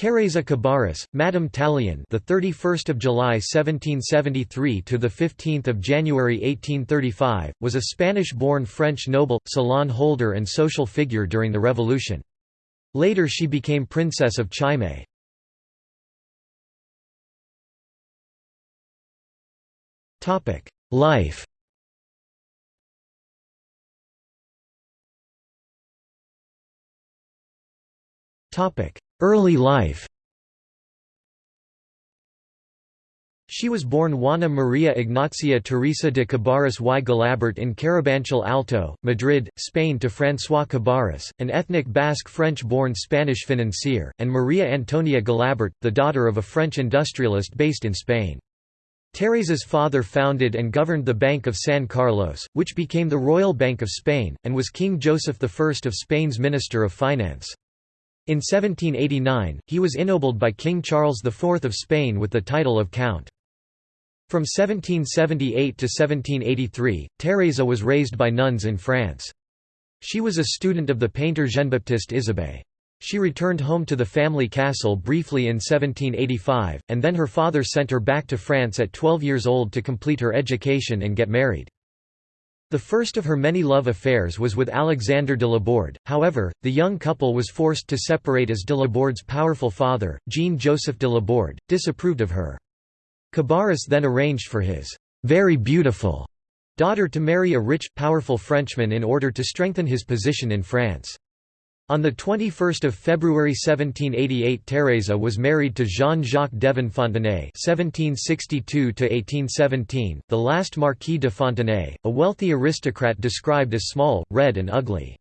Teresa Cabarrus, Madame Tallien, the 31st of July 1773 to the 15th of January 1835, was a Spanish-born French noble, salon holder and social figure during the Revolution. Later she became Princess of Chimay. Life Early life She was born Juana Maria Ignacia Teresa de Cabarrus y Galabert in Carabanchel Alto, Madrid, Spain to François Cabarrus, an ethnic Basque French-born Spanish financier, and Maria Antonia Galabert, the daughter of a French industrialist based in Spain. Teresa's father founded and governed the Bank of San Carlos, which became the Royal Bank of Spain, and was King Joseph I of Spain's Minister of Finance. In 1789, he was ennobled by King Charles IV of Spain with the title of Count. From 1778 to 1783, Teresa was raised by nuns in France. She was a student of the painter Jean-Baptiste Isabey. She returned home to the family castle briefly in 1785, and then her father sent her back to France at 12 years old to complete her education and get married. The first of her many love affairs was with Alexander de Laborde, however, the young couple was forced to separate as de Laborde's powerful father, Jean-Joseph de Laborde, disapproved of her. Cabarrus then arranged for his very beautiful daughter to marry a rich, powerful Frenchman in order to strengthen his position in France. On 21 February 1788 Teresa was married to Jean-Jacques Devin Fontenay (1762–1817), the last Marquis de Fontenay, a wealthy aristocrat described as small, red and ugly.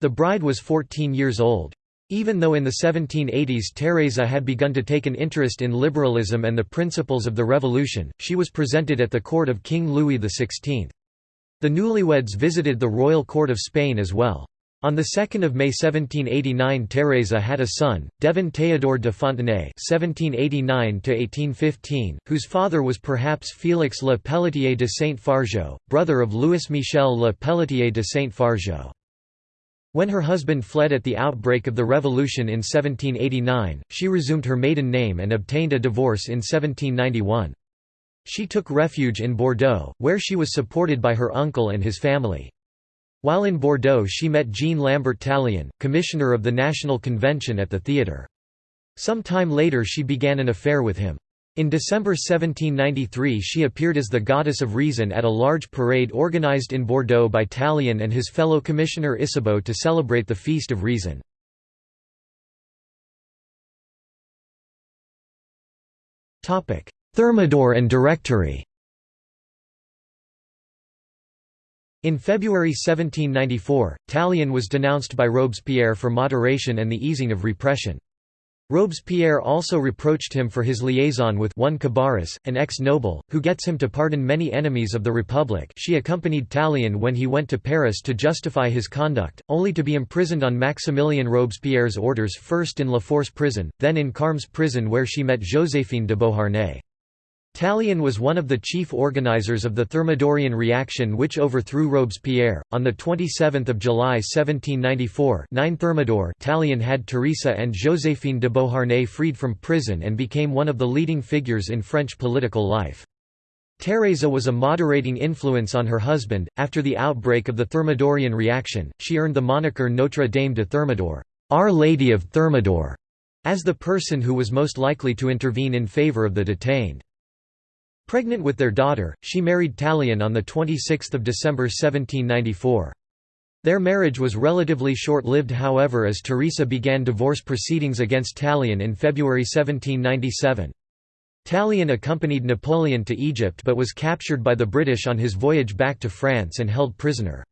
The bride was 14 years old. Even though in the 1780s Teresa had begun to take an interest in liberalism and the principles of the Revolution, she was presented at the court of King Louis XVI. The newlyweds visited the royal court of Spain as well. On 2 May 1789 Teresa had a son, Devin Théodore de Fontenay (1789–1815), whose father was perhaps Félix Le Pelletier de Saint-Fargeau, brother of Louis-Michel Le Pelletier de Saint-Fargeau. When her husband fled at the outbreak of the Revolution in 1789, she resumed her maiden name and obtained a divorce in 1791. She took refuge in Bordeaux, where she was supported by her uncle and his family. While in Bordeaux she met Jean Lambert Tallien, commissioner of the National Convention at the theatre. Some time later she began an affair with him. In December 1793 she appeared as the Goddess of Reason at a large parade organized in Bordeaux by Tallien and his fellow commissioner Ysabeau to celebrate the Feast of Reason. Thermidor and Directory In February 1794, Tallien was denounced by Robespierre for moderation and the easing of repression. Robespierre also reproached him for his liaison with one Cabarrus, an ex-noble, who gets him to pardon many enemies of the Republic she accompanied Tallien when he went to Paris to justify his conduct, only to be imprisoned on Maximilien Robespierre's orders first in La Force prison, then in Carmes prison where she met Joséphine de Beauharnais. Tallien was one of the chief organizers of the Thermidorian reaction which overthrew Robespierre. On 27 July 1794 9 Thermidor Tallien had Teresa and Joséphine de Beauharnais freed from prison and became one of the leading figures in French political life. Teresa was a moderating influence on her husband. After the outbreak of the Thermidorian reaction, she earned the moniker Notre Dame de Thermidor, Our Lady of Thermidor, as the person who was most likely to intervene in favor of the detained. Pregnant with their daughter, she married Tallien on 26 December 1794. Their marriage was relatively short-lived however as Teresa began divorce proceedings against Tallien in February 1797. Tallien accompanied Napoleon to Egypt but was captured by the British on his voyage back to France and held prisoner.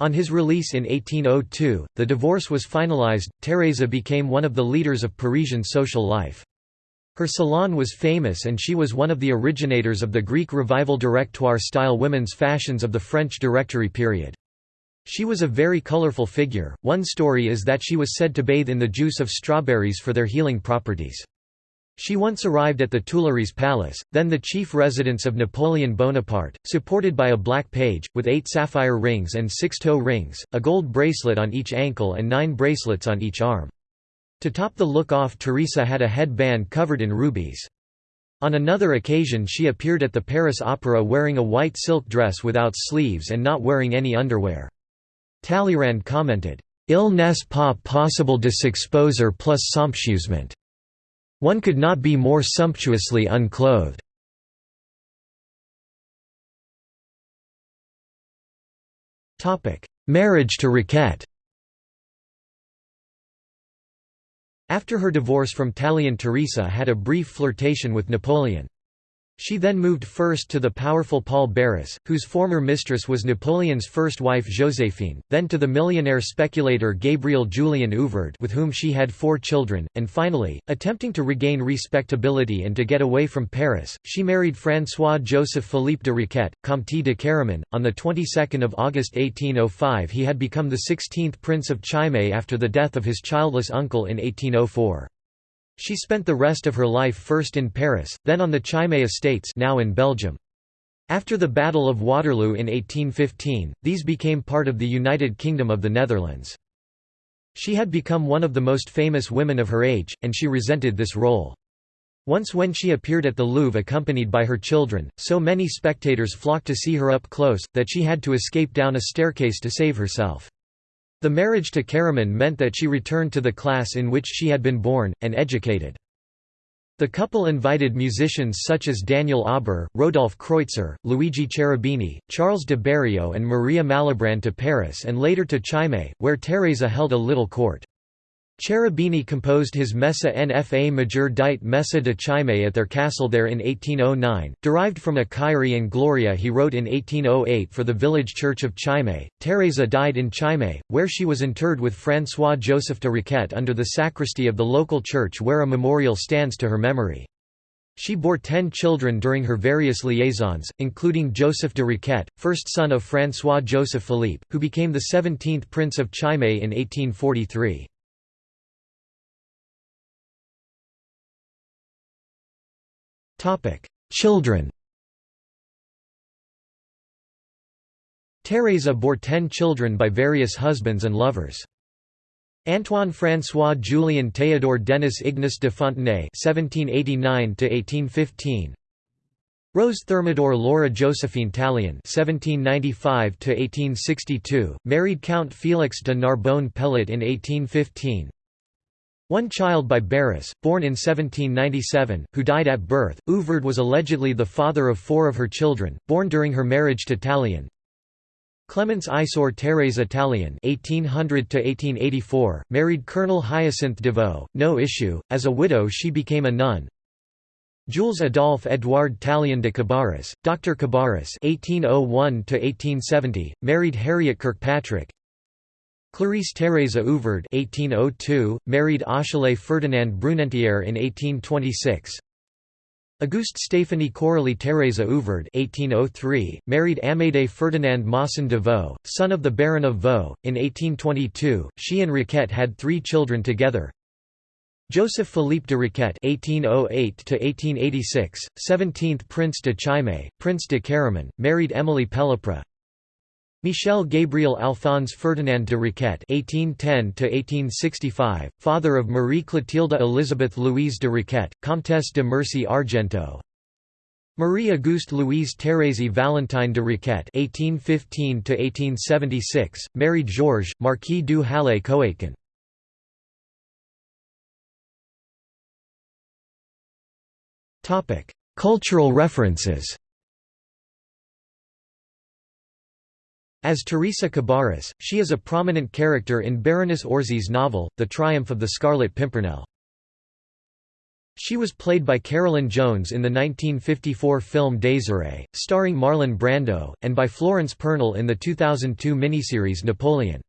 On his release in 1802, the divorce was finalized. Teresa became one of the leaders of Parisian social life. Her salon was famous and she was one of the originators of the Greek Revival Directoire-style women's fashions of the French Directory period. She was a very colorful figure. One story is that she was said to bathe in the juice of strawberries for their healing properties. She once arrived at the Tuileries Palace, then the chief residence of Napoleon Bonaparte, supported by a black page, with eight sapphire rings and six toe rings, a gold bracelet on each ankle and nine bracelets on each arm. To top the look-off Teresa had a head-band covered in rubies. On another occasion she appeared at the Paris Opera wearing a white silk dress without sleeves and not wearing any underwear. Talleyrand commented, Il n'est pas possible de s'exposer plus somptueusement. One could not be more sumptuously unclothed. Marriage to Riquet After her divorce from Tallien Teresa had a brief flirtation with Napoleon. She then moved first to the powerful Paul Barras, whose former mistress was Napoleon's first wife Joséphine, then to the millionaire speculator Gabriel Julien Ouvrard with whom she had four children, and finally, attempting to regain respectability and to get away from Paris, she married François-Joseph Philippe de Riquet, Comte de Caraman. On the 22nd of August 1805 he had become the 16th Prince of Chimay after the death of his childless uncle in 1804. She spent the rest of her life first in Paris, then on the Chimay estates now in Belgium. After the Battle of Waterloo in 1815, these became part of the United Kingdom of the Netherlands. She had become one of the most famous women of her age, and she resented this role. Once when she appeared at the Louvre accompanied by her children, so many spectators flocked to see her up close, that she had to escape down a staircase to save herself. The marriage to Caraman meant that she returned to the class in which she had been born, and educated. The couple invited musicians such as Daniel Auber, Rodolphe Kreutzer, Luigi Cherubini, Charles de Bériot and Maria Malibran to Paris and later to Chimay, where Teresa held a little court. Cherubini composed his Messa nfa major dite Messa de Chimay at their castle there in 1809, derived from a Kyrie and Gloria he wrote in 1808 for the village church of Chimay. Teresa died in Chimay, where she was interred with François-Joseph de Riquet under the sacristy of the local church where a memorial stands to her memory. She bore ten children during her various liaisons, including Joseph de Riquet, first son of François-Joseph Philippe, who became the 17th Prince of Chimay in 1843. Children Teresa bore ten children by various husbands and lovers. Antoine François Julien Théodore Denis Ignace de Fontenay (1789–1815), Rose Thermidor Laura Josephine Tallien (1795–1862), married Count Félix de Narbonne Pelet in 1815. One child by Barras, born in 1797, who died at birth. Ouvrard was allegedly the father of four of her children, born during her marriage to Tallien. Clemence Isor Thérèse Tallien (1800–1884), married Colonel Hyacinthe Deveau. No issue. As a widow, she became a nun. Jules Adolphe Edouard Tallien de Cabarrus, Dr. Cabarrus (1801–1870), married Harriet Kirkpatrick. Clarice Thérèse (1802), married Achille Ferdinand Brunetière in 1826. Auguste Stéphanie Coralie Thérèse (1803), married Amédée Ferdinand Masson de Vaux, son of the Baron of Vaux. In 1822, she and Riquet had three children together. Joseph Philippe de Riquet (1808–1886), 17th Prince de Chimay, Prince de Caraman, married Emily Pellapra. Michel Gabriel Alphonse Ferdinand de Riquet (1810–1865), father of Marie Clotilde Elizabeth Louise de Riquet, Comtesse de Mercy Argenteau. Marie Auguste Louise Thérèse Valentine de Riquet (1815–1876), married Georges, Marquis du Halet Coatcan. Topic: Cultural references. As Teresa Cabarrus, she is a prominent character in Baroness Orczy's novel, The Triumph of the Scarlet Pimpernel. She was played by Carolyn Jones in the 1954 film Désirée, starring Marlon Brando, and by Florence Pernel in the 2002 miniseries Napoleon.